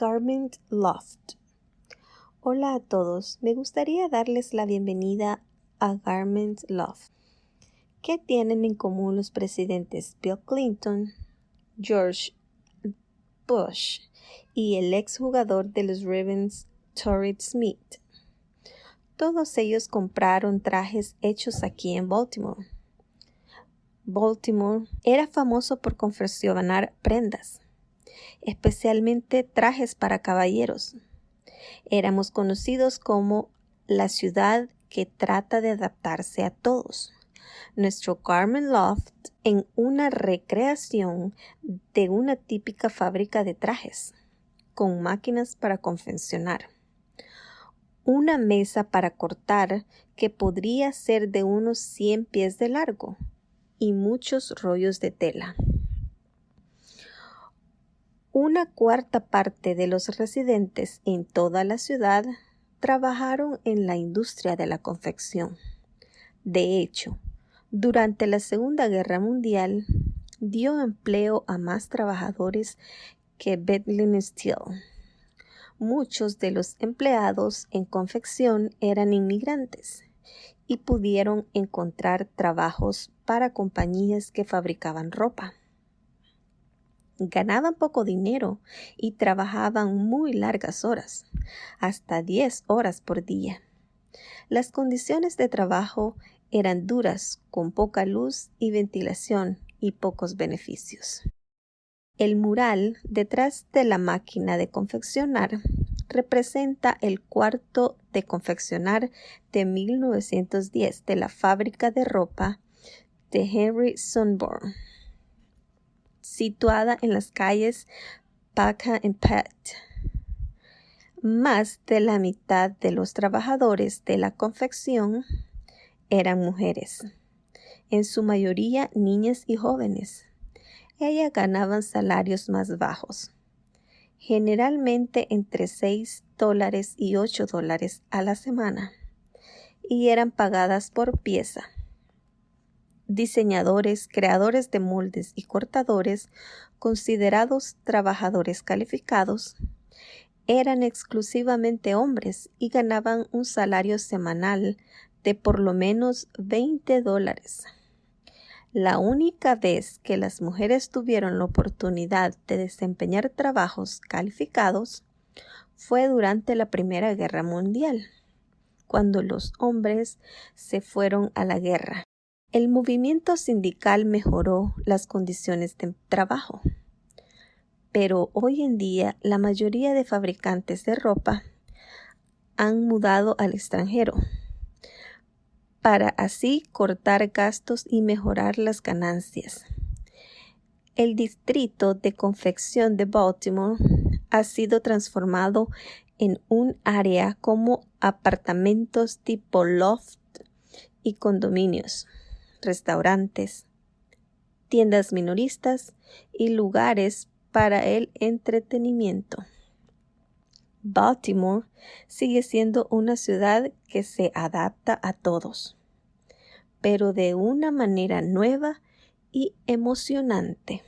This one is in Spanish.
Garment Loft. Hola a todos, me gustaría darles la bienvenida a Garment Loft. ¿Qué tienen en común los presidentes Bill Clinton, George Bush y el exjugador de los Ravens, Torrid Smith? Todos ellos compraron trajes hechos aquí en Baltimore. Baltimore era famoso por confeccionar prendas especialmente trajes para caballeros. Éramos conocidos como la ciudad que trata de adaptarse a todos. Nuestro Garment Loft en una recreación de una típica fábrica de trajes, con máquinas para confeccionar. Una mesa para cortar que podría ser de unos 100 pies de largo y muchos rollos de tela. Una cuarta parte de los residentes en toda la ciudad trabajaron en la industria de la confección. De hecho, durante la Segunda Guerra Mundial dio empleo a más trabajadores que Bethlehem Steel. Muchos de los empleados en confección eran inmigrantes y pudieron encontrar trabajos para compañías que fabricaban ropa ganaban poco dinero y trabajaban muy largas horas, hasta 10 horas por día. Las condiciones de trabajo eran duras, con poca luz y ventilación y pocos beneficios. El mural detrás de la máquina de confeccionar representa el cuarto de confeccionar de 1910 de la fábrica de ropa de Henry Sunborn situada en las calles Paca y Pet. Más de la mitad de los trabajadores de la confección eran mujeres, en su mayoría niñas y jóvenes. Ellas ganaban salarios más bajos, generalmente entre 6 dólares y 8 dólares a la semana, y eran pagadas por pieza diseñadores, creadores de moldes y cortadores, considerados trabajadores calificados, eran exclusivamente hombres y ganaban un salario semanal de por lo menos 20 dólares. La única vez que las mujeres tuvieron la oportunidad de desempeñar trabajos calificados fue durante la Primera Guerra Mundial, cuando los hombres se fueron a la guerra. El movimiento sindical mejoró las condiciones de trabajo, pero hoy en día la mayoría de fabricantes de ropa han mudado al extranjero para así cortar gastos y mejorar las ganancias. El distrito de confección de Baltimore ha sido transformado en un área como apartamentos tipo loft y condominios restaurantes, tiendas minoristas y lugares para el entretenimiento. Baltimore sigue siendo una ciudad que se adapta a todos, pero de una manera nueva y emocionante.